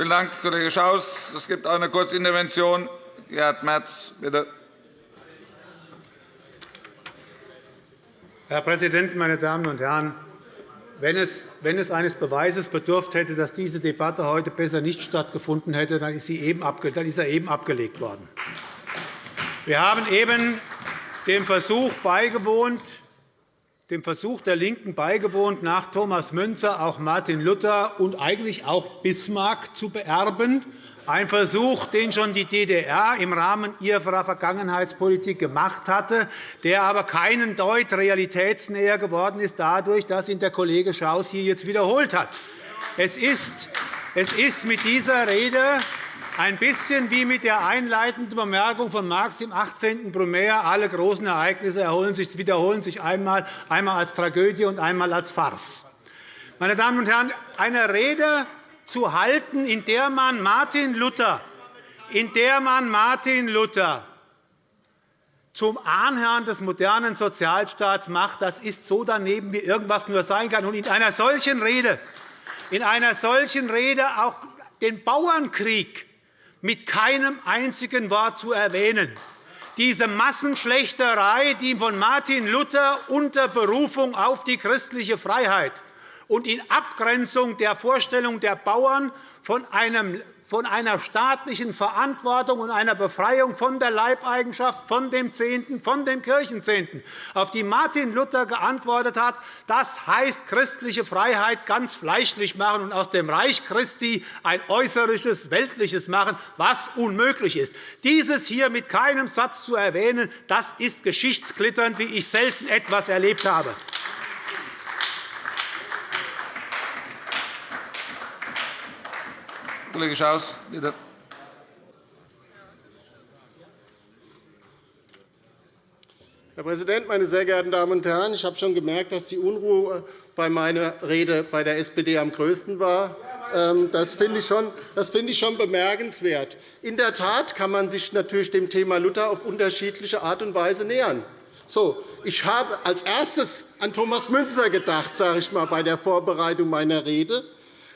Vielen Dank, Kollege Schaus. Es gibt eine Kurzintervention. Gerhard Merz, bitte. Herr Präsident, meine Damen und Herren! Wenn es, eines Beweises bedurft hätte, dass diese Debatte heute besser nicht stattgefunden hätte, dann ist, sie eben, dann ist er eben abgelegt worden. Wir haben eben dem Versuch beigewohnt, dem Versuch der LINKEN beigewohnt, nach Thomas Münzer auch Martin Luther und eigentlich auch Bismarck zu beerben. Ein Versuch, den schon die DDR im Rahmen ihrer Vergangenheitspolitik gemacht hatte, der aber keinen Deut realitätsnäher geworden ist, dadurch, dass ihn der Kollege Schaus hier jetzt wiederholt hat. Es ist, mit dieser Rede ein bisschen wie mit der einleitenden Bemerkung von Marx im 18. Brumaire. Alle großen Ereignisse wiederholen sich einmal, einmal als Tragödie und einmal als Farce. Meine Damen und Herren, eine Rede zu halten, in der man Martin Luther, in der man Martin Luther zum Ahnherrn des modernen Sozialstaats macht, das ist so daneben, wie irgendwas nur sein kann. Und in einer solchen Rede, in einer solchen Rede auch den Bauernkrieg mit keinem einzigen Wort zu erwähnen. Diese Massenschlechterei, die von Martin Luther unter Berufung auf die christliche Freiheit und in Abgrenzung der Vorstellung der Bauern von einem von einer staatlichen Verantwortung und einer Befreiung von der Leibeigenschaft, von dem Zehnten, von dem Kirchenzehnten, auf die Martin Luther geantwortet hat, das heißt christliche Freiheit ganz fleischlich machen und aus dem Reich Christi ein äußerisches, weltliches machen, was unmöglich ist. Dieses hier mit keinem Satz zu erwähnen, das ist Geschichtsklitternd, wie ich selten etwas erlebt habe. Kollege Schaus, bitte. Herr Präsident, meine sehr geehrten Damen und Herren! Ich habe schon gemerkt, dass die Unruhe bei meiner Rede bei der SPD am größten war. Ähm, das finde ich, schon bemerkenswert. In der Tat kann man sich natürlich dem Thema Luther auf unterschiedliche Art und Weise nähern. So, ich habe als erstes an Thomas Münzer gedacht, sage ich mal, bei der Vorbereitung meiner Rede.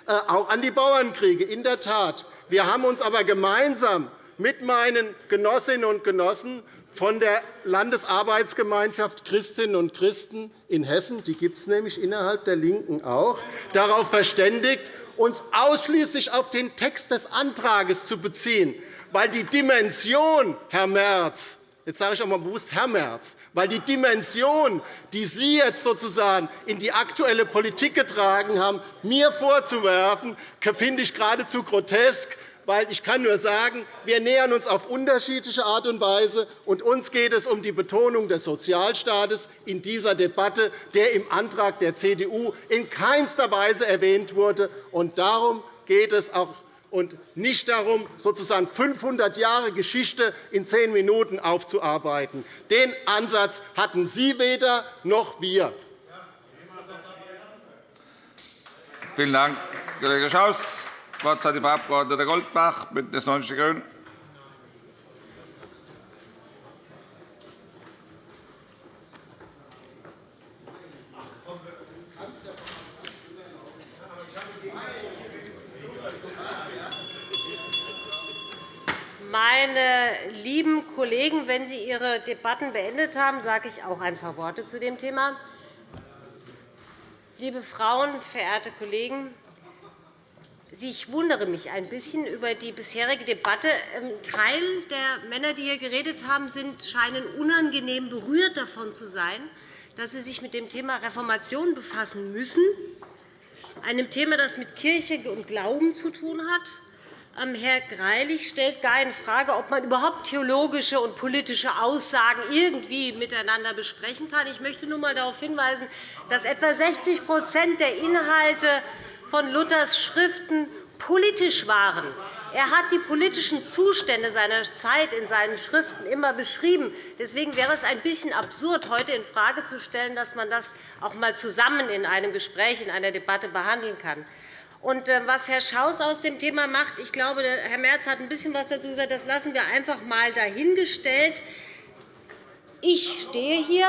Äh, auch an die Bauernkriege. In der Tat. Wir haben uns aber gemeinsam mit meinen Genossinnen und Genossen von der Landesarbeitsgemeinschaft Christinnen und Christen in Hessen, die gibt es nämlich innerhalb der LINKEN auch, darauf verständigt, uns ausschließlich auf den Text des Antrags zu beziehen, weil die Dimension, Herr Merz, Jetzt sage ich auch einmal bewusst Herr Merz, weil die Dimension, die Sie jetzt sozusagen in die aktuelle Politik getragen haben, mir vorzuwerfen, finde ich geradezu grotesk. Weil ich kann nur sagen, wir nähern uns auf unterschiedliche Art und Weise, und uns geht es um die Betonung des Sozialstaates in dieser Debatte, der im Antrag der CDU in keinster Weise erwähnt wurde. Und darum geht es auch und nicht darum, sozusagen 500 Jahre Geschichte in zehn Minuten aufzuarbeiten. Den Ansatz hatten Sie weder noch wir. Vielen Dank, Kollege Schaus. Das Wort hat die Frau Abg. Goldbach, BÜNDNIS 90 die GRÜNEN. Meine lieben Kollegen, wenn Sie Ihre Debatten beendet haben, sage ich auch ein paar Worte zu dem Thema. Liebe Frauen, verehrte Kollegen, ich wundere mich ein bisschen über die bisherige Debatte. Ein Teil der Männer, die hier geredet haben, scheinen unangenehm berührt davon zu sein, dass sie sich mit dem Thema Reformation befassen müssen, einem Thema, das mit Kirche und Glauben zu tun hat, Herr Greilich stellt gar in Frage, ob man überhaupt theologische und politische Aussagen irgendwie miteinander besprechen kann. Ich möchte nur einmal darauf hinweisen, dass etwa 60% der Inhalte von Luthers Schriften politisch waren. Er hat die politischen Zustände seiner Zeit in seinen Schriften immer beschrieben. Deswegen wäre es ein bisschen absurd, heute infrage zu stellen, dass man das auch einmal zusammen in einem Gespräch, in einer Debatte behandeln kann. Und äh, was Herr Schaus aus dem Thema macht, ich glaube, Herr Merz hat ein bisschen etwas dazu gesagt, das lassen wir einfach einmal dahingestellt. Ich stehe hier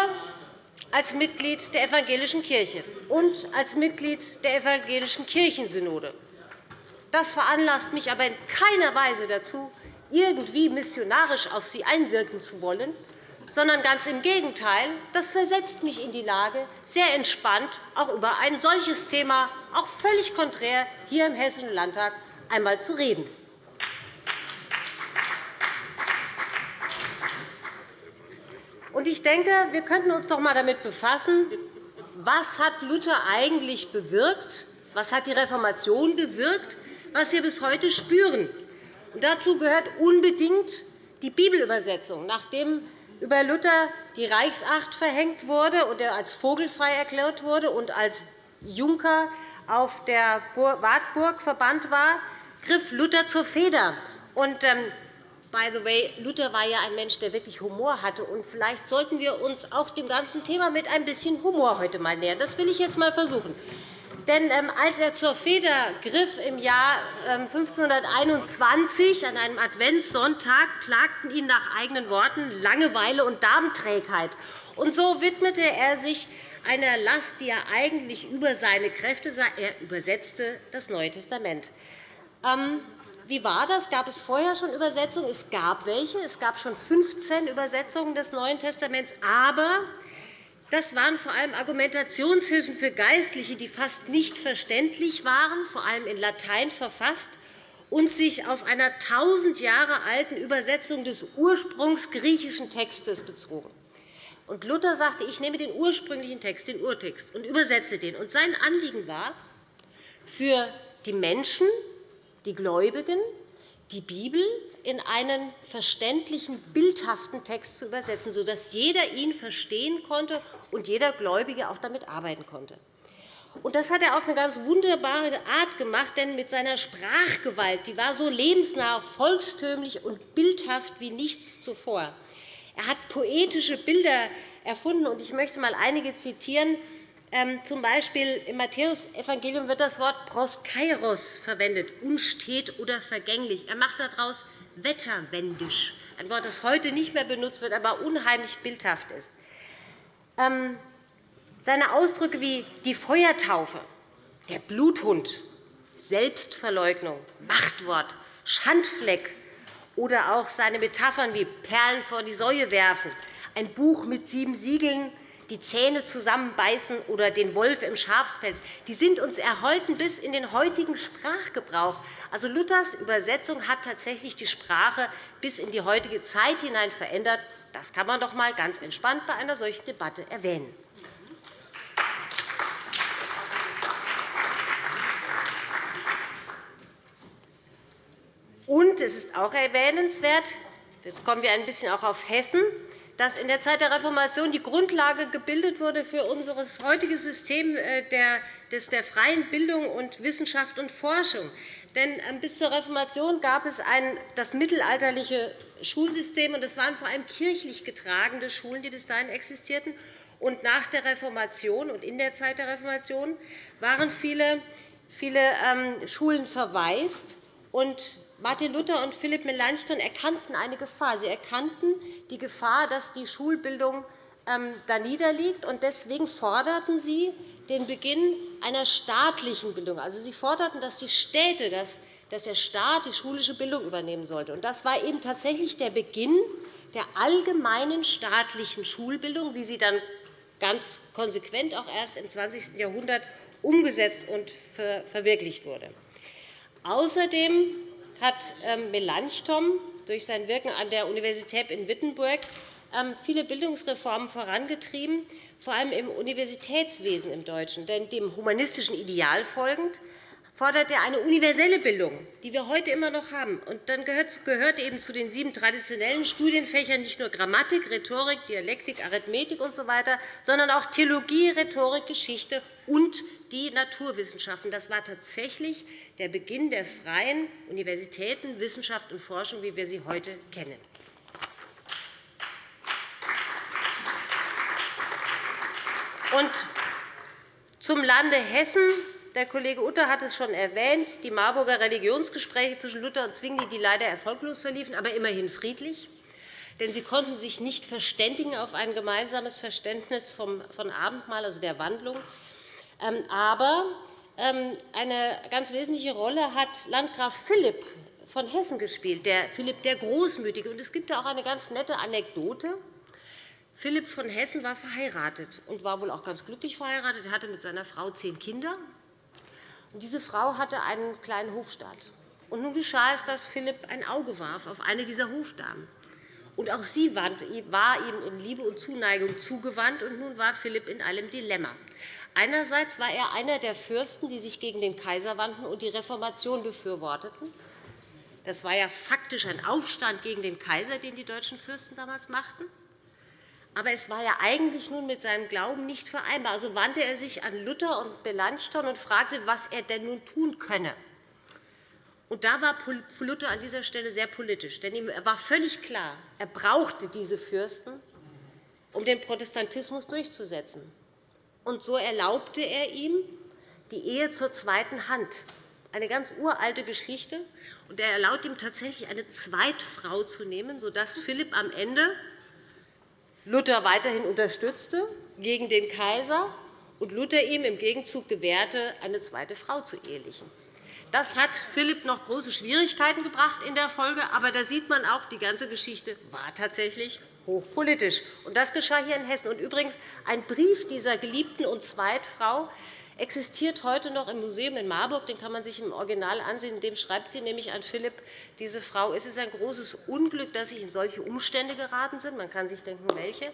als Mitglied der Evangelischen Kirche und als Mitglied der Evangelischen Kirchensynode. Das veranlasst mich aber in keiner Weise dazu, irgendwie missionarisch auf Sie einwirken zu wollen, sondern ganz im Gegenteil. Das versetzt mich in die Lage, sehr entspannt auch über ein solches Thema, auch völlig konträr, hier im Hessischen Landtag einmal zu reden. Ich denke, wir könnten uns doch einmal damit befassen, was hat Luther eigentlich bewirkt, was hat die Reformation bewirkt, was wir bis heute spüren. Und dazu gehört unbedingt die Bibelübersetzung. Nachdem über Luther die Reichsacht verhängt wurde und er als vogelfrei erklärt wurde und als Junker auf der Wartburg verbannt war, griff Luther zur Feder. Und, ähm, by the way, Luther war ja ein Mensch, der wirklich Humor hatte. Und vielleicht sollten wir uns auch dem ganzen Thema mit ein bisschen Humor heute mal nähern. Das will ich jetzt einmal versuchen. Denn ähm, als er zur Feder griff im Jahr 1521 ähm, an einem Adventssonntag, plagten ihn nach eigenen Worten Langeweile und Darmträgheit. Und so widmete er sich einer Last, die er eigentlich über seine Kräfte sah. Er übersetzte das Neue Testament. Ähm, wie war das? Gab es vorher schon Übersetzungen? Es gab welche. Es gab schon 15 Übersetzungen des Neuen Testaments. Aber das waren vor allem Argumentationshilfen für Geistliche, die fast nicht verständlich waren, vor allem in Latein verfasst und sich auf einer 1000 Jahre alten Übersetzung des ursprungsgriechischen Textes bezogen. Und Luther sagte, ich nehme den ursprünglichen Text, den Urtext, und übersetze den. Und sein Anliegen war, für die Menschen, die Gläubigen, die Bibel in einen verständlichen, bildhaften Text zu übersetzen, sodass jeder ihn verstehen konnte und jeder Gläubige auch damit arbeiten konnte. Das hat er auf eine ganz wunderbare Art gemacht, denn mit seiner Sprachgewalt die war so lebensnah, volkstümlich und bildhaft wie nichts zuvor. Er hat poetische Bilder erfunden, und ich möchte einmal einige zitieren. Ähm, z. B. im Matthäusevangelium wird das Wort proskairos verwendet, unstet oder vergänglich. Er macht daraus wetterwendisch, ein Wort, das heute nicht mehr benutzt wird, aber unheimlich bildhaft ist. Ähm, seine Ausdrücke wie die Feuertaufe, der Bluthund, Selbstverleugnung, Machtwort, Schandfleck oder auch seine Metaphern wie Perlen vor die Säue werfen, ein Buch mit sieben Siegeln, die Zähne zusammenbeißen oder den Wolf im Schafspelz, die sind uns erhalten bis in den heutigen Sprachgebrauch. Also Luthers Übersetzung hat tatsächlich die Sprache bis in die heutige Zeit hinein verändert. Das kann man doch einmal ganz entspannt bei einer solchen Debatte erwähnen. Und es ist auch erwähnenswert, jetzt kommen wir ein bisschen auch auf Hessen, dass in der Zeit der Reformation die Grundlage gebildet wurde für unser heutiges System äh, der freien Bildung und Wissenschaft und Forschung. Denn ähm, bis zur Reformation gab es das mittelalterliche Schulsystem, und es waren vor allem kirchlich getragene Schulen, die bis dahin existierten. Und nach der Reformation und in der Zeit der Reformation waren viele, viele ähm, Schulen verwaist. Und Martin Luther und Philipp Melanchthon erkannten eine Gefahr. Sie erkannten die Gefahr, dass die Schulbildung ähm, da niederliegt. Deswegen forderten sie den Beginn einer staatlichen Bildung. Also, sie forderten, dass die Städte, dass der Staat die schulische Bildung übernehmen sollte. Das war eben tatsächlich der Beginn der allgemeinen staatlichen Schulbildung, wie sie dann ganz konsequent auch erst im 20. Jahrhundert umgesetzt und verwirklicht wurde. Außerdem hat ähm, Melanchthon durch sein Wirken an der Universität in Wittenberg ähm, viele Bildungsreformen vorangetrieben, vor allem im Universitätswesen im Deutschen. Denn dem humanistischen Ideal folgend fordert er eine universelle Bildung, die wir heute immer noch haben. Und dann gehört eben zu den sieben traditionellen Studienfächern nicht nur Grammatik, Rhetorik, Dialektik, Arithmetik usw., so sondern auch Theologie, Rhetorik, Geschichte und die Naturwissenschaften. Das war tatsächlich der Beginn der freien Universitäten, Wissenschaft und Forschung, wie wir sie heute kennen. Und zum Lande Hessen der Kollege Utter hat es schon erwähnt, die Marburger Religionsgespräche zwischen Luther und Zwingli, die leider erfolglos verliefen, aber immerhin friedlich. Denn sie konnten sich nicht verständigen auf ein gemeinsames Verständnis von Abendmahl, also der Wandlung. Ähm, aber ähm, eine ganz wesentliche Rolle hat Landgraf Philipp von Hessen gespielt, der Philipp der Großmütige. Es gibt auch eine ganz nette Anekdote. Philipp von Hessen war verheiratet und war wohl auch ganz glücklich verheiratet. Er hatte mit seiner Frau zehn Kinder. Diese Frau hatte einen kleinen Hofstaat. Und nun geschah es, dass Philipp ein Auge warf auf eine dieser Hofdamen. Und auch sie war ihm in Liebe und Zuneigung zugewandt. Und nun war Philipp in einem Dilemma. Einerseits war er einer der Fürsten, die sich gegen den Kaiser wandten und die Reformation befürworteten. Das war ja faktisch ein Aufstand gegen den Kaiser, den die deutschen Fürsten damals machten. Aber es war ja eigentlich nun mit seinem Glauben nicht vereinbar. Also wandte er sich an Luther und Melanchthon und fragte, was er denn nun tun könne. Und da war Luther an dieser Stelle sehr politisch. Denn ihm war völlig klar, er brauchte diese Fürsten, um den Protestantismus durchzusetzen. Und so erlaubte er ihm die Ehe zur zweiten Hand, eine ganz uralte Geschichte. Und er erlaubte ihm tatsächlich eine Zweitfrau zu nehmen, sodass Philipp am Ende Luther weiterhin unterstützte gegen den Kaiser und Luther ihm im Gegenzug gewährte, eine zweite Frau zu ehelichen. Das hat Philipp noch große Schwierigkeiten gebracht in der Folge. Aber da sieht man auch, die ganze Geschichte war tatsächlich hochpolitisch. Und das geschah hier in Hessen. Und übrigens, ein Brief dieser geliebten und Zweitfrau existiert heute noch im Museum in Marburg. Den kann man sich im Original ansehen. In dem schreibt sie nämlich an Philipp, diese Frau, es ist ein großes Unglück, dass ich in solche Umstände geraten bin. Man kann sich denken, welche.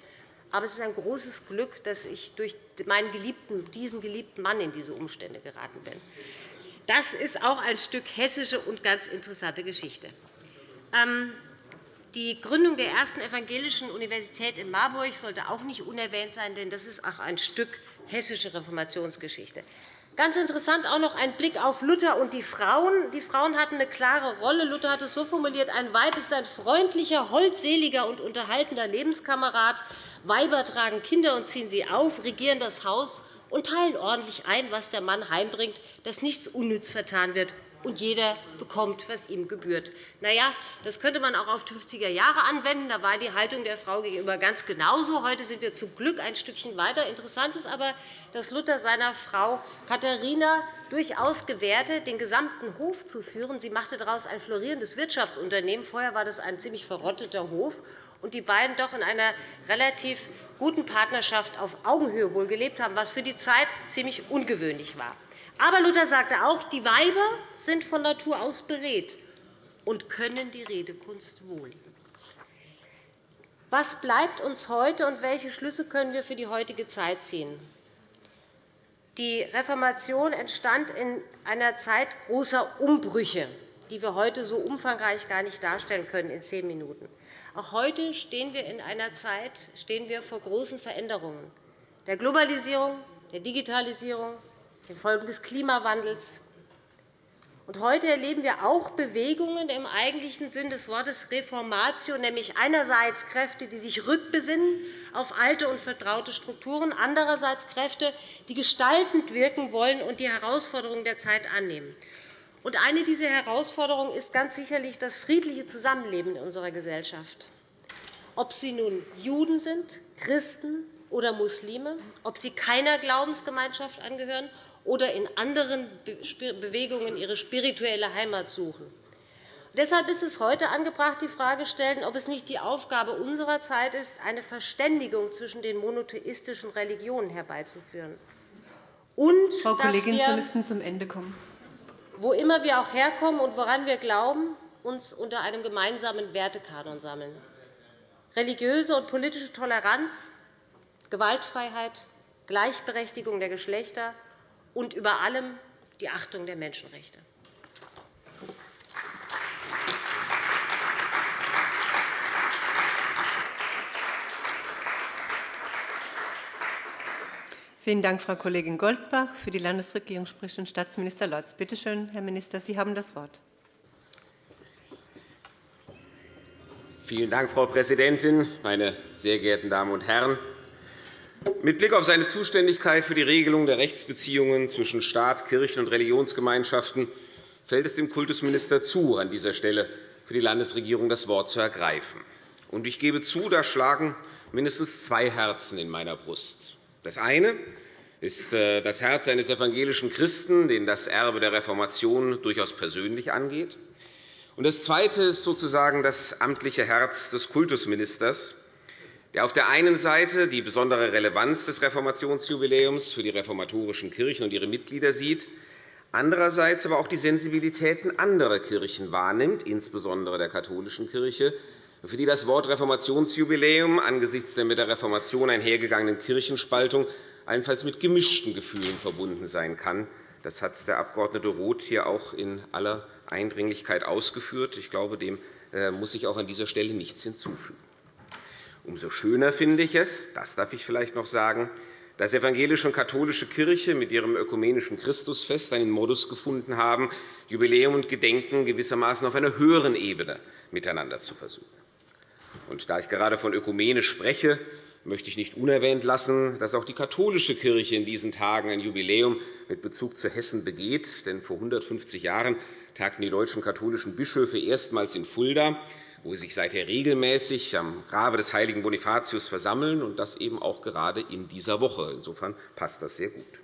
Aber es ist ein großes Glück, dass ich durch meinen geliebten, diesen geliebten Mann in diese Umstände geraten bin. Das ist auch ein Stück hessische und ganz interessante Geschichte. Ähm, die Gründung der ersten evangelischen Universität in Marburg sollte auch nicht unerwähnt sein, denn das ist auch ein Stück hessische Reformationsgeschichte. Ganz interessant auch noch ein Blick auf Luther und die Frauen. Die Frauen hatten eine klare Rolle. Luther hat es so formuliert, ein Weib ist ein freundlicher, holdseliger und unterhaltender Lebenskamerad. Weiber tragen Kinder und ziehen sie auf, regieren das Haus und teilen ordentlich ein, was der Mann heimbringt, dass nichts unnütz vertan wird und jeder bekommt, was ihm gebührt. Na ja, das könnte man auch auf die 50er Jahre anwenden. Da war die Haltung der Frau gegenüber ganz genauso. Heute sind wir zum Glück ein Stückchen weiter. Interessant ist aber, dass Luther seiner Frau Katharina durchaus gewährte, den gesamten Hof zu führen. Sie machte daraus ein florierendes Wirtschaftsunternehmen. Vorher war das ein ziemlich verrotteter Hof. Und die beiden doch in einer relativ guten Partnerschaft auf Augenhöhe wohl gelebt haben, was für die Zeit ziemlich ungewöhnlich war. Aber Luther sagte auch, die Weiber sind von Natur aus beredt und können die Redekunst wohl. Was bleibt uns heute, und welche Schlüsse können wir für die heutige Zeit ziehen? Die Reformation entstand in einer Zeit großer Umbrüche, die wir heute so umfangreich gar nicht darstellen können in zehn Minuten. Auch heute stehen wir in einer Zeit stehen wir vor großen Veränderungen der Globalisierung, der Digitalisierung, den Folgen des Klimawandels. Heute erleben wir auch Bewegungen im eigentlichen Sinn des Wortes Reformatio, nämlich einerseits Kräfte, die sich rückbesinnen auf alte und vertraute Strukturen, andererseits Kräfte, die gestaltend wirken wollen und die Herausforderungen der Zeit annehmen. Eine dieser Herausforderungen ist ganz sicherlich das friedliche Zusammenleben in unserer Gesellschaft. Ob sie nun Juden sind, Christen oder Muslime, ob sie keiner Glaubensgemeinschaft angehören oder in anderen Bewegungen ihre spirituelle Heimat suchen. Deshalb ist es heute angebracht, die Frage zu stellen, ob es nicht die Aufgabe unserer Zeit ist, eine Verständigung zwischen den monotheistischen Religionen herbeizuführen. Und Frau Kollegin, Sie müssen zum Ende kommen wo immer wir auch herkommen und woran wir glauben, uns unter einem gemeinsamen Wertekanon sammeln. Religiöse und politische Toleranz, Gewaltfreiheit, Gleichberechtigung der Geschlechter und über allem die Achtung der Menschenrechte. Vielen Dank, Frau Kollegin Goldbach. Für die Landesregierung spricht nun Staatsminister Lorz. Bitte schön, Herr Minister, Sie haben das Wort. Vielen Dank, Frau Präsidentin, meine sehr geehrten Damen und Herren! Mit Blick auf seine Zuständigkeit für die Regelung der Rechtsbeziehungen zwischen Staat, Kirchen und Religionsgemeinschaften fällt es dem Kultusminister zu, an dieser Stelle für die Landesregierung das Wort zu ergreifen. Ich gebe zu, da schlagen mindestens zwei Herzen in meiner Brust. Das eine ist äh, das Herz eines evangelischen Christen, den das Erbe der Reformation durchaus persönlich angeht. Das Zweite ist sozusagen das amtliche Herz des Kultusministers, der auf der einen Seite die besondere Relevanz des Reformationsjubiläums für die reformatorischen Kirchen und ihre Mitglieder sieht, andererseits aber auch die Sensibilitäten anderer Kirchen wahrnimmt, insbesondere der katholischen Kirche, für die das Wort Reformationsjubiläum angesichts der mit der Reformation einhergegangenen Kirchenspaltung allenfalls mit gemischten Gefühlen verbunden sein kann. Das hat der Abg. Roth hier auch in aller Eindringlichkeit ausgeführt. Ich glaube, dem äh, muss ich auch an dieser Stelle nichts hinzufügen. Umso schöner finde ich es, das darf ich vielleicht noch sagen, dass evangelische und katholische Kirche mit ihrem ökumenischen Christusfest einen Modus gefunden haben, Jubiläum und Gedenken gewissermaßen auf einer höheren Ebene miteinander zu versuchen. Und da ich gerade von ökumenisch spreche, möchte ich nicht unerwähnt lassen, dass auch die katholische Kirche in diesen Tagen ein Jubiläum mit Bezug zu Hessen begeht. Denn vor 150 Jahren tagten die deutschen katholischen Bischöfe erstmals in Fulda, wo sie sich seither regelmäßig am Grabe des heiligen Bonifatius versammeln, und das eben auch gerade in dieser Woche. Insofern passt das sehr gut.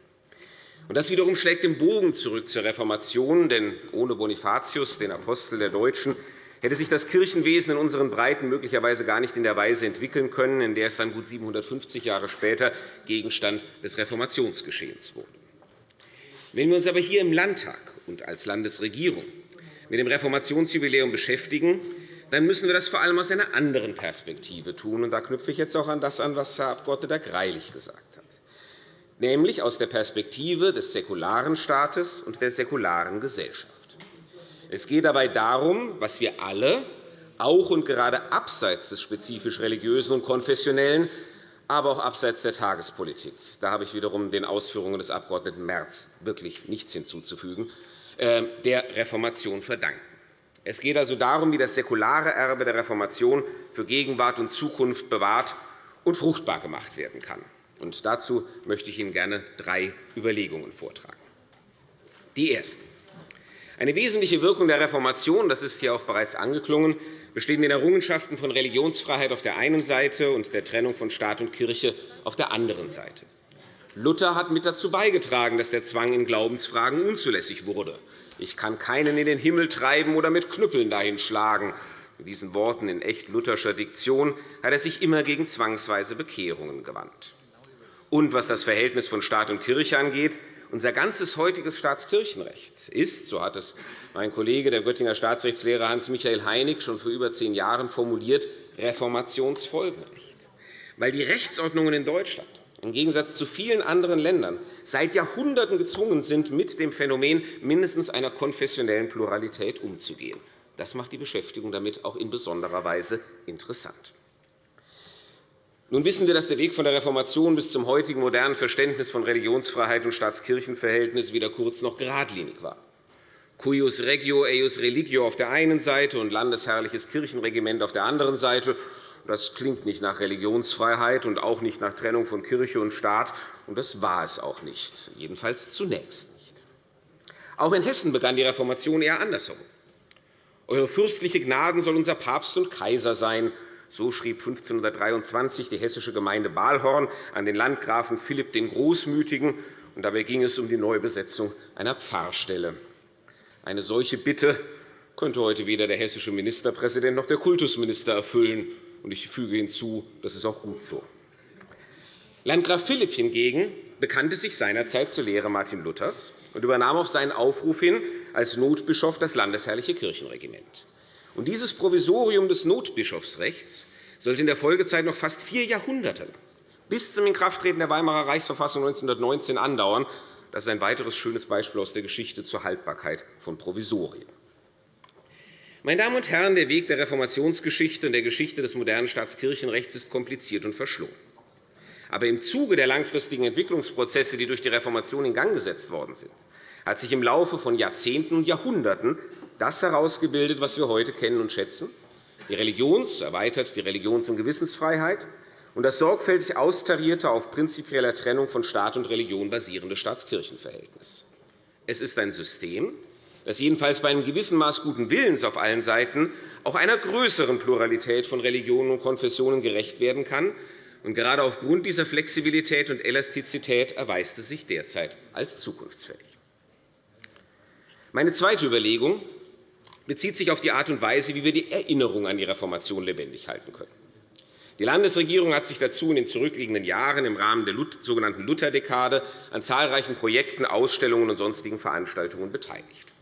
Das wiederum schlägt den Bogen zurück zur Reformation, denn ohne Bonifatius, den Apostel der Deutschen, hätte sich das Kirchenwesen in unseren Breiten möglicherweise gar nicht in der Weise entwickeln können, in der es dann gut 750 Jahre später Gegenstand des Reformationsgeschehens wurde. Wenn wir uns aber hier im Landtag und als Landesregierung mit dem Reformationsjubiläum beschäftigen, dann müssen wir das vor allem aus einer anderen Perspektive tun. da knüpfe ich jetzt auch an das an, was Herr Abg. Greilich gesagt hat, nämlich aus der Perspektive des säkularen Staates und der säkularen Gesellschaft. Es geht dabei darum, was wir alle, auch und gerade abseits des spezifisch religiösen und konfessionellen, aber auch abseits der Tagespolitik, da habe ich wiederum den Ausführungen des Abg. Merz wirklich nichts hinzuzufügen, äh, der Reformation verdanken. Es geht also darum, wie das säkulare Erbe der Reformation für Gegenwart und Zukunft bewahrt und fruchtbar gemacht werden kann. Und dazu möchte ich Ihnen gerne drei Überlegungen vortragen. Die erste. Eine wesentliche Wirkung der Reformation, das ist hier auch bereits angeklungen, besteht in den Errungenschaften von Religionsfreiheit auf der einen Seite und der Trennung von Staat und Kirche auf der anderen Seite. Luther hat mit dazu beigetragen, dass der Zwang in Glaubensfragen unzulässig wurde. Ich kann keinen in den Himmel treiben oder mit Knüppeln dahin schlagen. Mit diesen Worten in echt lutherscher Diktion hat er sich immer gegen zwangsweise Bekehrungen gewandt. Und was das Verhältnis von Staat und Kirche angeht, unser ganzes heutiges Staatskirchenrecht ist, so hat es mein Kollege, der Göttinger Staatsrechtslehrer Hans-Michael Heinig, schon vor über zehn Jahren formuliert, Reformationsfolgenrecht. Weil die Rechtsordnungen in Deutschland im Gegensatz zu vielen anderen Ländern seit Jahrhunderten gezwungen sind, mit dem Phänomen mindestens einer konfessionellen Pluralität umzugehen. Das macht die Beschäftigung damit auch in besonderer Weise interessant. Nun wissen wir, dass der Weg von der Reformation bis zum heutigen modernen Verständnis von Religionsfreiheit und Staatskirchenverhältnis weder kurz noch geradlinig war. Cuius regio, eius religio auf der einen Seite und landesherrliches Kirchenregiment auf der anderen Seite. Das klingt nicht nach Religionsfreiheit und auch nicht nach Trennung von Kirche und Staat. Und das war es auch nicht, jedenfalls zunächst nicht. Auch in Hessen begann die Reformation eher andersherum. Eure fürstliche Gnaden soll unser Papst und Kaiser sein, so schrieb 1523 die hessische Gemeinde Balhorn an den Landgrafen Philipp den Großmütigen. Dabei ging es um die Neubesetzung einer Pfarrstelle. Eine solche Bitte könnte heute weder der hessische Ministerpräsident noch der Kultusminister erfüllen. Ich füge hinzu, das ist auch gut so. Landgraf Philipp hingegen bekannte sich seinerzeit zur Lehre Martin Luthers und übernahm auf seinen Aufruf hin als Notbischof das landesherrliche Kirchenregiment. Und dieses Provisorium des Notbischofsrechts sollte in der Folgezeit noch fast vier Jahrhunderte bis zum Inkrafttreten der Weimarer Reichsverfassung 1919 andauern. Das ist ein weiteres schönes Beispiel aus der Geschichte zur Haltbarkeit von Provisorien. Meine Damen und Herren, der Weg der Reformationsgeschichte und der Geschichte des modernen Staatskirchenrechts ist kompliziert und verschlungen. Aber im Zuge der langfristigen Entwicklungsprozesse, die durch die Reformation in Gang gesetzt worden sind, hat sich im Laufe von Jahrzehnten und Jahrhunderten das herausgebildet, was wir heute kennen und schätzen, die Religions-, erweitert die Religions- und Gewissensfreiheit und das sorgfältig austarierte, auf prinzipieller Trennung von Staat und Religion basierende Staatskirchenverhältnis. Es ist ein System, das jedenfalls bei einem gewissen Maß guten Willens auf allen Seiten auch einer größeren Pluralität von Religionen und Konfessionen gerecht werden kann Und gerade aufgrund dieser Flexibilität und Elastizität erweist es sich derzeit als zukunftsfähig. Meine zweite Überlegung bezieht sich auf die Art und Weise, wie wir die Erinnerung an die Reformation lebendig halten können. Die Landesregierung hat sich dazu in den zurückliegenden Jahren im Rahmen der sogenannten Lutherdekade an zahlreichen Projekten, Ausstellungen und sonstigen Veranstaltungen beteiligt.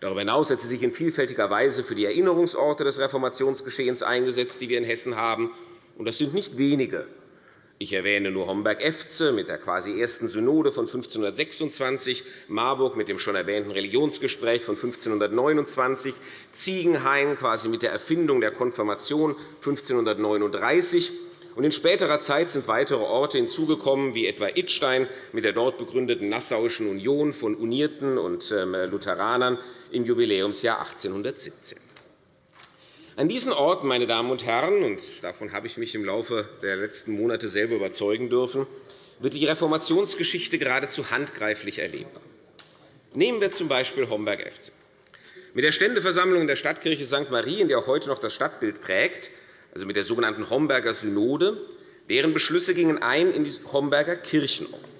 Darüber hinaus hat sie sich in vielfältiger Weise für die Erinnerungsorte des Reformationsgeschehens eingesetzt, die wir in Hessen haben. Das sind nicht wenige. Ich erwähne nur Homberg-Efze mit der quasi ersten Synode von 1526, Marburg mit dem schon erwähnten Religionsgespräch von 1529, Ziegenhain quasi mit der Erfindung der Konfirmation 1539 in späterer Zeit sind weitere Orte hinzugekommen, wie etwa Idstein mit der dort begründeten Nassauischen Union von Unierten und ähm, Lutheranern im Jubiläumsjahr 1817. An diesen Orten, meine Damen und Herren, und davon habe ich mich im Laufe der letzten Monate selber überzeugen dürfen, wird die Reformationsgeschichte geradezu handgreiflich erlebbar. Nehmen wir z. B. Homberg-Efze. Mit der Ständeversammlung in der Stadtkirche St. Marien, die auch heute noch das Stadtbild prägt, also mit der sogenannten Homberger Synode, deren Beschlüsse gingen ein in die Homberger Kirchenordnung.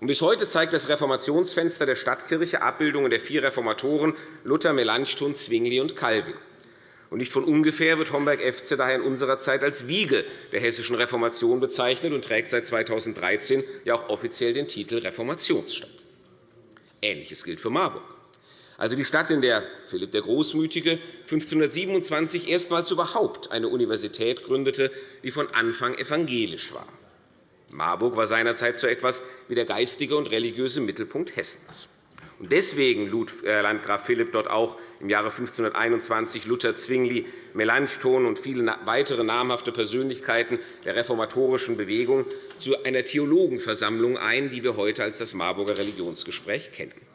Bis heute zeigt das Reformationsfenster der Stadtkirche Abbildungen der vier Reformatoren Luther, Melanchthon, Zwingli und Calvin. Und nicht von ungefähr wird Homberg-Efze daher in unserer Zeit als Wiege der hessischen Reformation bezeichnet und trägt seit 2013 ja auch offiziell den Titel Reformationsstadt. Ähnliches gilt für Marburg, also die Stadt, in der Philipp der Großmütige 1527 erstmals überhaupt eine Universität gründete, die von Anfang evangelisch war. Marburg war seinerzeit so etwas wie der geistige und religiöse Mittelpunkt Hessens. Deswegen lud äh, Landgraf Philipp dort auch im Jahre 1521 Luther, Zwingli, Melanchthon und viele weitere namhafte Persönlichkeiten der reformatorischen Bewegung zu einer Theologenversammlung ein, die wir heute als das Marburger Religionsgespräch kennen.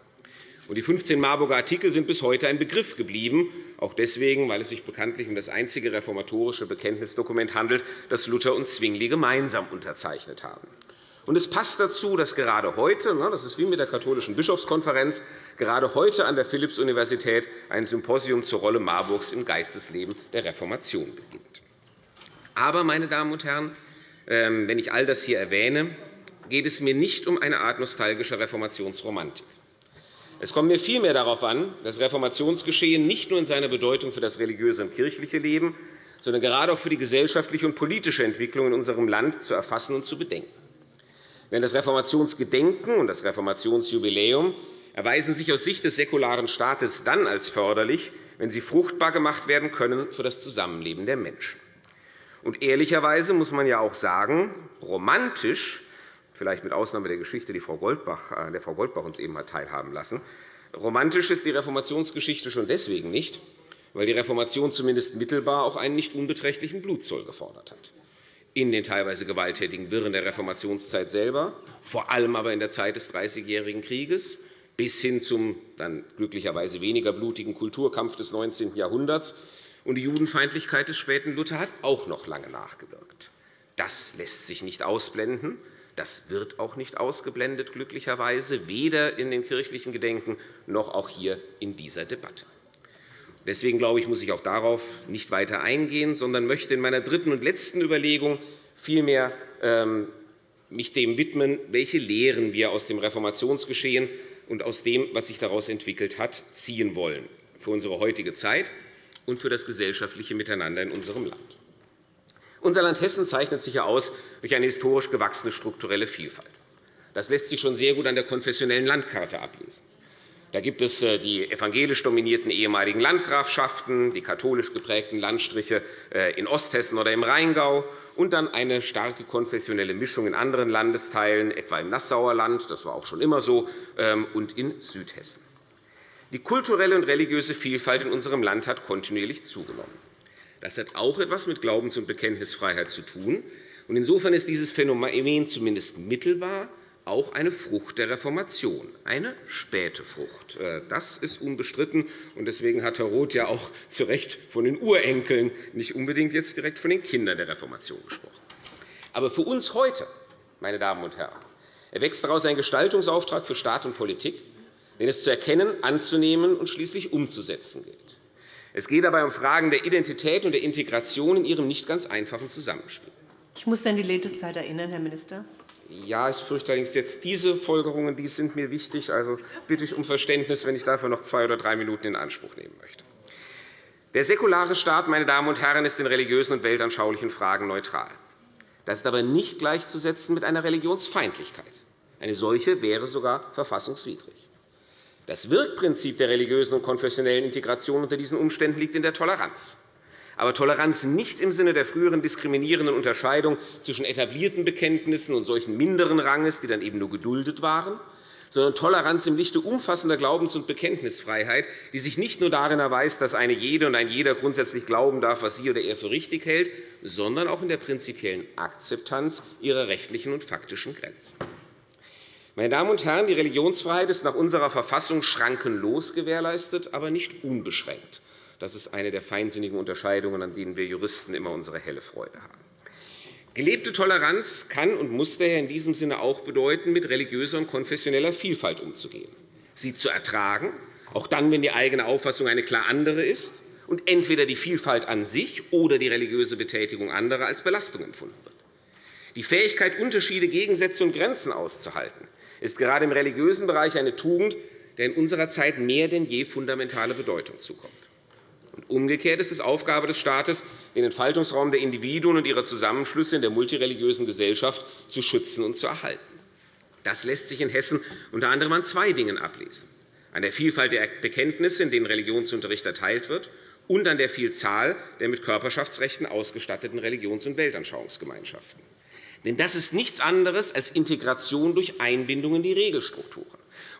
Die 15 Marburger Artikel sind bis heute ein Begriff geblieben, auch deswegen, weil es sich bekanntlich um das einzige reformatorische Bekenntnisdokument handelt, das Luther und Zwingli gemeinsam unterzeichnet haben. Und es passt dazu, dass gerade heute, ne, das ist wie mit der Katholischen Bischofskonferenz, gerade heute an der Philipps-Universität ein Symposium zur Rolle Marburgs im Geistesleben der Reformation beginnt. Aber, meine Damen und Herren, ähm, wenn ich all das hier erwähne, geht es mir nicht um eine Art nostalgischer Reformationsromantik. Es kommt mir vielmehr darauf an, das Reformationsgeschehen nicht nur in seiner Bedeutung für das religiöse und kirchliche Leben, sondern gerade auch für die gesellschaftliche und politische Entwicklung in unserem Land zu erfassen und zu bedenken. Denn das Reformationsgedenken und das Reformationsjubiläum erweisen sich aus Sicht des säkularen Staates dann als förderlich, wenn sie fruchtbar gemacht werden können für das Zusammenleben der Menschen. Und ehrlicherweise muss man ja auch sagen, romantisch, vielleicht mit Ausnahme der Geschichte, die Frau Goldbach, äh, der Frau Goldbach uns eben hat teilhaben lassen, romantisch ist die Reformationsgeschichte schon deswegen nicht, weil die Reformation zumindest mittelbar auch einen nicht unbeträchtlichen Blutzoll gefordert hat in den teilweise gewalttätigen Wirren der Reformationszeit selber, vor allem aber in der Zeit des Dreißigjährigen Krieges, bis hin zum dann glücklicherweise weniger blutigen Kulturkampf des 19. Jahrhunderts. Und die Judenfeindlichkeit des späten Luther hat auch noch lange nachgewirkt. Das lässt sich nicht ausblenden. Das wird auch nicht ausgeblendet, glücklicherweise, weder in den kirchlichen Gedenken noch auch hier in dieser Debatte. Deswegen glaube ich, muss ich auch darauf nicht weiter eingehen, sondern möchte in meiner dritten und letzten Überlegung vielmehr ähm, mich dem widmen, welche Lehren wir aus dem Reformationsgeschehen und aus dem, was sich daraus entwickelt hat, ziehen wollen für unsere heutige Zeit und für das gesellschaftliche Miteinander in unserem Land. Unser Land Hessen zeichnet sich aus durch eine historisch gewachsene strukturelle Vielfalt. Das lässt sich schon sehr gut an der konfessionellen Landkarte ablesen. Da gibt es äh, die evangelisch dominierten ehemaligen Landgrafschaften, die katholisch geprägten Landstriche äh, in Osthessen oder im Rheingau und dann eine starke konfessionelle Mischung in anderen Landesteilen, etwa im Nassauer Land, das war auch schon immer so, ähm, und in Südhessen. Die kulturelle und religiöse Vielfalt in unserem Land hat kontinuierlich zugenommen. Das hat auch etwas mit Glaubens- und Bekenntnisfreiheit zu tun. Insofern ist dieses Phänomen zumindest mittelbar auch eine Frucht der Reformation, eine späte Frucht. Äh, das ist unbestritten. Deswegen hat Herr Roth ja auch zu Recht von den Urenkeln, nicht unbedingt jetzt direkt von den Kindern der Reformation gesprochen. Aber für uns heute, meine Damen und Herren, erwächst daraus ein Gestaltungsauftrag für Staat und Politik, den es zu erkennen, anzunehmen und schließlich umzusetzen gilt. Es geht dabei um Fragen der Identität und der Integration in ihrem nicht ganz einfachen Zusammenspiel. Ich muss an die Redezeit erinnern, Herr Minister. Ja, ich fürchte allerdings jetzt diese Folgerungen die sind mir wichtig. Also bitte ich um Verständnis, wenn ich dafür noch zwei oder drei Minuten in Anspruch nehmen möchte. Der säkulare Staat, meine Damen und Herren, ist in religiösen und weltanschaulichen Fragen neutral. Das ist aber nicht gleichzusetzen mit einer Religionsfeindlichkeit. Eine solche wäre sogar verfassungswidrig. Das Wirkprinzip der religiösen und konfessionellen Integration unter diesen Umständen liegt in der Toleranz aber Toleranz nicht im Sinne der früheren diskriminierenden Unterscheidung zwischen etablierten Bekenntnissen und solchen minderen Ranges, die dann eben nur geduldet waren, sondern Toleranz im Lichte umfassender Glaubens- und Bekenntnisfreiheit, die sich nicht nur darin erweist, dass eine jede und ein jeder grundsätzlich glauben darf, was sie oder er für richtig hält, sondern auch in der prinzipiellen Akzeptanz ihrer rechtlichen und faktischen Grenzen. Meine Damen und Herren, die Religionsfreiheit ist nach unserer Verfassung schrankenlos gewährleistet, aber nicht unbeschränkt. Das ist eine der feinsinnigen Unterscheidungen, an denen wir Juristen immer unsere helle Freude haben. Gelebte Toleranz kann und muss daher in diesem Sinne auch bedeuten, mit religiöser und konfessioneller Vielfalt umzugehen, sie zu ertragen, auch dann, wenn die eigene Auffassung eine klar andere ist und entweder die Vielfalt an sich oder die religiöse Betätigung anderer als Belastung empfunden wird. Die Fähigkeit, Unterschiede, Gegensätze und Grenzen auszuhalten, ist gerade im religiösen Bereich eine Tugend, der in unserer Zeit mehr denn je fundamentale Bedeutung zukommt. Umgekehrt ist es Aufgabe des Staates, den Entfaltungsraum der Individuen und ihrer Zusammenschlüsse in der multireligiösen Gesellschaft zu schützen und zu erhalten. Das lässt sich in Hessen unter anderem an zwei Dingen ablesen. An der Vielfalt der Bekenntnisse, in denen Religionsunterricht erteilt wird, und an der Vielzahl der mit Körperschaftsrechten ausgestatteten Religions- und Weltanschauungsgemeinschaften. Denn das ist nichts anderes als Integration durch Einbindung in die Regelstrukturen.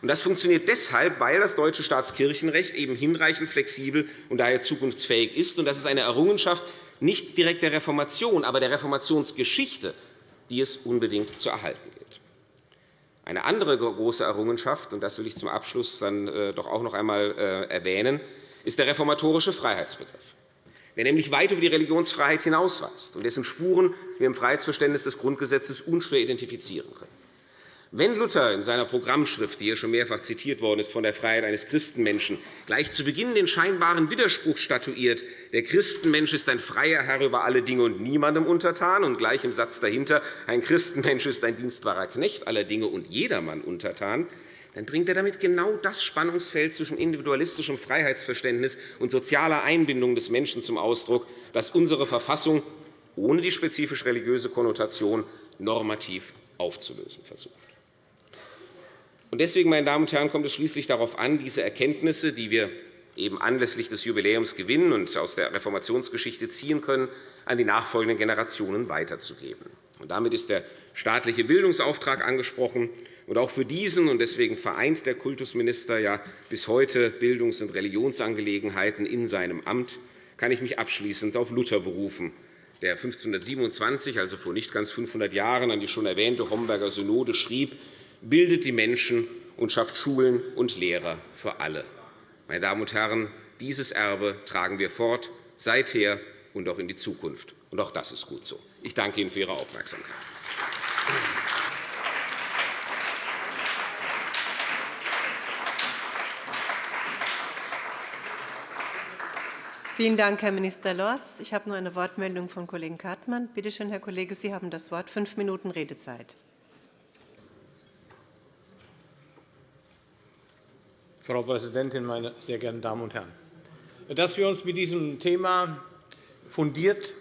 Das funktioniert deshalb, weil das deutsche Staatskirchenrecht eben hinreichend flexibel und daher zukunftsfähig ist. Das ist eine Errungenschaft nicht direkt der Reformation, aber der Reformationsgeschichte, die es unbedingt zu erhalten gilt. Eine andere große Errungenschaft, und das will ich zum Abschluss dann äh, doch auch noch einmal äh, erwähnen, ist der reformatorische Freiheitsbegriff, der nämlich weit über die Religionsfreiheit hinausweist und dessen Spuren wir im Freiheitsverständnis des Grundgesetzes unschwer identifizieren können. Wenn Luther in seiner Programmschrift, die hier schon mehrfach zitiert worden ist, von der Freiheit eines Christenmenschen gleich zu Beginn den scheinbaren Widerspruch statuiert, der Christenmensch ist ein freier Herr über alle Dinge und niemandem untertan, und gleich im Satz dahinter, ein Christenmensch ist ein dienstbarer Knecht aller Dinge und jedermann untertan, dann bringt er damit genau das Spannungsfeld zwischen individualistischem Freiheitsverständnis und sozialer Einbindung des Menschen zum Ausdruck, das unsere Verfassung ohne die spezifisch religiöse Konnotation normativ aufzulösen versucht. Deswegen, meine Damen und Herren, kommt es schließlich darauf an, diese Erkenntnisse, die wir eben anlässlich des Jubiläums gewinnen und aus der Reformationsgeschichte ziehen können, an die nachfolgenden Generationen weiterzugeben. damit ist der staatliche Bildungsauftrag angesprochen. Und auch für diesen, und deswegen vereint der Kultusminister ja bis heute Bildungs- und Religionsangelegenheiten in seinem Amt, kann ich mich abschließend auf Luther berufen, der 1527, also vor nicht ganz 500 Jahren, an die schon erwähnte Homberger Synode schrieb, bildet die Menschen und schafft Schulen und Lehrer für alle. Meine Damen und Herren, dieses Erbe tragen wir fort, seither und auch in die Zukunft. Und auch das ist gut so. Ich danke Ihnen für Ihre Aufmerksamkeit. Vielen Dank, Herr Minister Lorz. Ich habe noch eine Wortmeldung von Kollegen Kartmann. Bitte schön, Herr Kollege, Sie haben das Wort. Fünf Minuten Redezeit. Frau Präsidentin, meine sehr geehrten Damen und Herren! Dass wir uns mit diesem Thema fundiert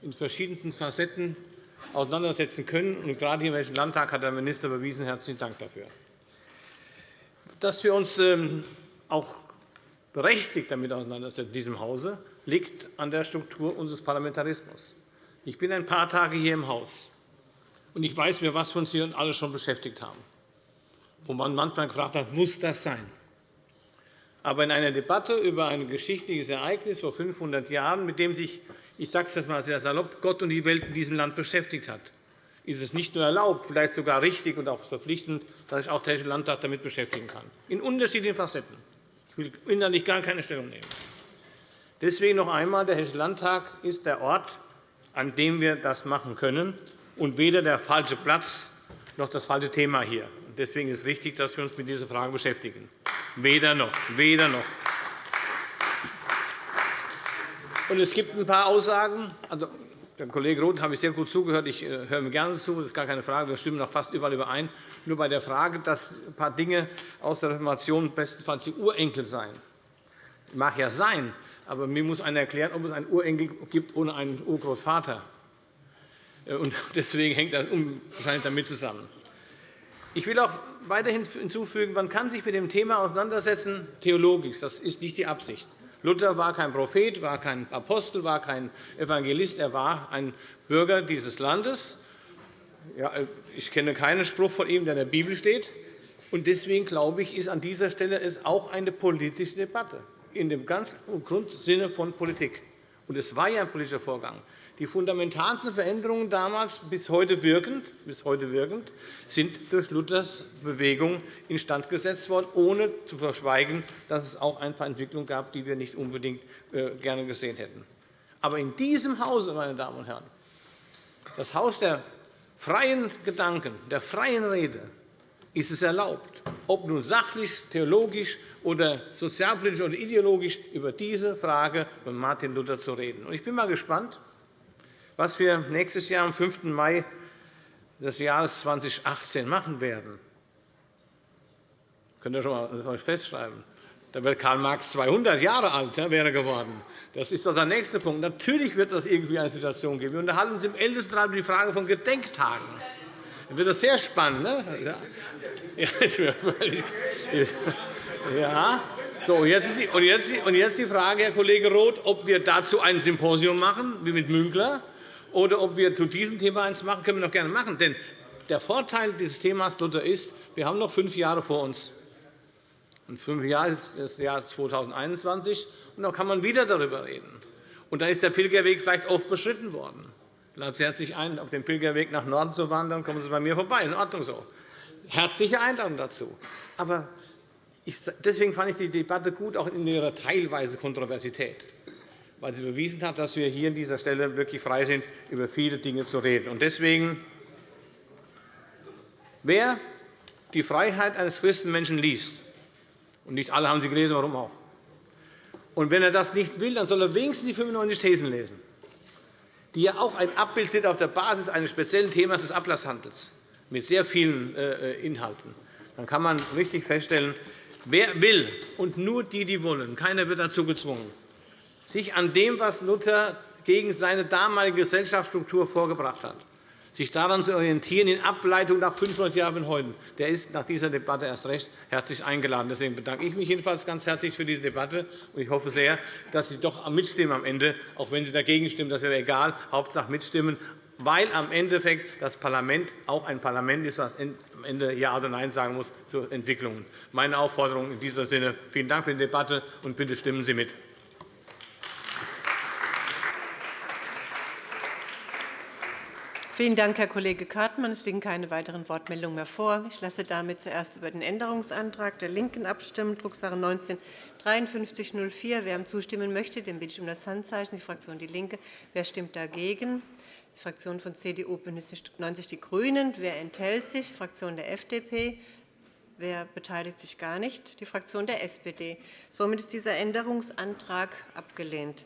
in verschiedenen Facetten auseinandersetzen können, und gerade hier im Hessischen Landtag hat der Minister bewiesen, herzlichen Dank dafür. Dass wir uns ähm, auch berechtigt damit auseinandersetzen in diesem Hause, liegt an der Struktur unseres Parlamentarismus. Ich bin ein paar Tage hier im Haus, und ich weiß, mit was wir uns hier alle schon beschäftigt haben, wo man manchmal gefragt hat, muss das sein? Aber in einer Debatte über ein geschichtliches Ereignis vor 500 Jahren, mit dem sich, ich sage es einmal sehr salopp, Gott und die Welt in diesem Land beschäftigt hat, ist es nicht nur erlaubt, vielleicht sogar richtig und auch verpflichtend, dass sich auch der Hessische Landtag damit beschäftigen kann, in unterschiedlichen Facetten. Ich will innerlich gar keine Stellung nehmen. Deswegen noch einmal, der Hessische Landtag ist der Ort, an dem wir das machen können, und weder der falsche Platz noch das falsche Thema hier. Deswegen ist es richtig, dass wir uns mit dieser Frage beschäftigen. Weder noch. Weder noch. Und es gibt ein paar Aussagen. Also, Der Kollege Roth habe ich sehr gut zugehört. Ich äh, höre mir gerne zu. Das ist gar keine Frage. Wir stimmen noch fast überall überein. Nur bei der Frage, dass ein paar Dinge aus der Reformation bestenfalls die Urenkel seien. Mag ja sein, aber mir muss einer erklären, ob es einen Urenkel gibt ohne einen Urgroßvater. Äh, deswegen hängt das wahrscheinlich damit zusammen. Ich will auch weiterhin hinzufügen, man kann sich mit dem Thema auseinandersetzen, theologisch. Das ist nicht die Absicht. Luther war kein Prophet, war kein Apostel, war kein Evangelist. Er war ein Bürger dieses Landes. ich kenne keinen Spruch von ihm, der in der Bibel steht. Deswegen glaube ich, ist an dieser Stelle es auch eine politische Debatte in dem ganz Grundsinne von Politik. Und es war ja ein politischer Vorgang. Die fundamentalsten Veränderungen damals bis heute wirkend, bis heute wirkend sind durch Luthers Bewegung instand gesetzt worden, ohne zu verschweigen, dass es auch ein paar Entwicklungen gab, die wir nicht unbedingt äh, gerne gesehen hätten. Aber in diesem Hause, meine Damen und Herren, das Haus der freien Gedanken, der freien Rede, ist es erlaubt, ob nun sachlich, theologisch oder sozialpolitisch oder ideologisch über diese Frage von Martin Luther zu reden. Ich bin mal gespannt, was wir nächstes Jahr am 5. Mai des Jahres 2018 machen werden. Könnt ihr schon das euch festschreiben? Da wird Karl Marx 200 Jahre alt wäre geworden. Das ist doch der nächste Punkt. Natürlich wird es irgendwie eine Situation geben. Wir unterhalten uns im Ältestenrat über die Frage von Gedenktagen. Dann wird das sehr spannend. Ne? Ja, so, jetzt die, und jetzt die Frage, Herr Kollege Roth, ob wir dazu ein Symposium machen, wie mit Münkler, oder ob wir zu diesem Thema eins machen, können wir noch gerne machen. Denn der Vorteil dieses Themas Luther ist, wir haben noch fünf Jahre vor uns. Und fünf Jahre ist das Jahr 2021, und dann kann man wieder darüber reden. Und dann ist der Pilgerweg vielleicht oft beschritten worden. Laden Sie herzlich ein, auf dem Pilgerweg nach Norden zu wandern, kommen Sie bei mir vorbei. In Ordnung so. Herzliche Einladung dazu. Aber deswegen fand ich die Debatte gut, auch in ihrer teilweise Kontroversität weil sie bewiesen hat, dass wir hier an dieser Stelle wirklich frei sind, über viele Dinge zu reden. Deswegen, wer die Freiheit eines Christenmenschen liest, und nicht alle haben sie gelesen, warum auch, und wenn er das nicht will, dann soll er wenigstens die 95 Thesen lesen, die ja auch ein Abbild sind auf der Basis eines speziellen Themas des Ablasshandels mit sehr vielen äh, Inhalten. Dann kann man richtig feststellen, wer will, und nur die, die wollen, keiner wird dazu gezwungen, sich an dem, was Luther gegen seine damalige Gesellschaftsstruktur vorgebracht hat, sich daran zu orientieren in Ableitung nach 500 Jahren von heute, der ist nach dieser Debatte erst recht herzlich eingeladen. Deswegen bedanke ich mich jedenfalls ganz herzlich für diese Debatte. Ich hoffe sehr, dass Sie doch mitstimmen am Ende, auch wenn Sie dagegen stimmen. Das wäre egal. Hauptsache mitstimmen, weil am Endeffekt das Parlament auch ein Parlament ist, das am Ende Ja oder Nein sagen muss zu Entwicklungen. Meine Aufforderung in diesem Sinne. Vielen Dank für die Debatte, und bitte stimmen Sie mit. Vielen Dank, Herr Kollege Kartmann. Es liegen keine weiteren Wortmeldungen mehr vor. Ich lasse damit zuerst über den Änderungsantrag der LINKEN abstimmen, Drucksache 19 5304. Wer ihm zustimmen möchte, den bitte ich um das Handzeichen. Die Fraktion DIE LINKE. Wer stimmt dagegen? Die Fraktion von CDU, BÜNDNIS 90 die GRÜNEN. Wer enthält sich? Die Fraktion der FDP. Wer beteiligt sich gar nicht? Die Fraktion der SPD. Somit ist dieser Änderungsantrag abgelehnt.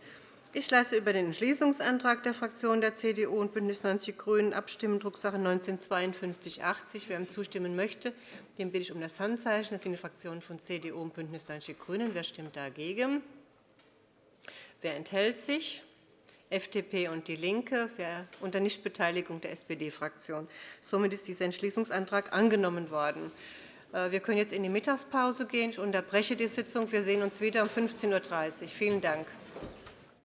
Ich lasse über den Entschließungsantrag der Fraktionen der CDU und BÜNDNIS 90 die GRÜNEN abstimmen, Drucksache 19-5280. Wer ihm zustimmen möchte, den bitte ich um das Handzeichen. Das sind die Fraktionen von CDU und BÜNDNIS 90 die GRÜNEN. Wer stimmt dagegen? Wer enthält sich? FDP und DIE LINKE wer unter Nichtbeteiligung der SPD-Fraktion. Somit ist dieser Entschließungsantrag angenommen worden. Äh, wir können jetzt in die Mittagspause gehen. Ich unterbreche die Sitzung. Wir sehen uns wieder um 15.30 Uhr. Vielen Dank.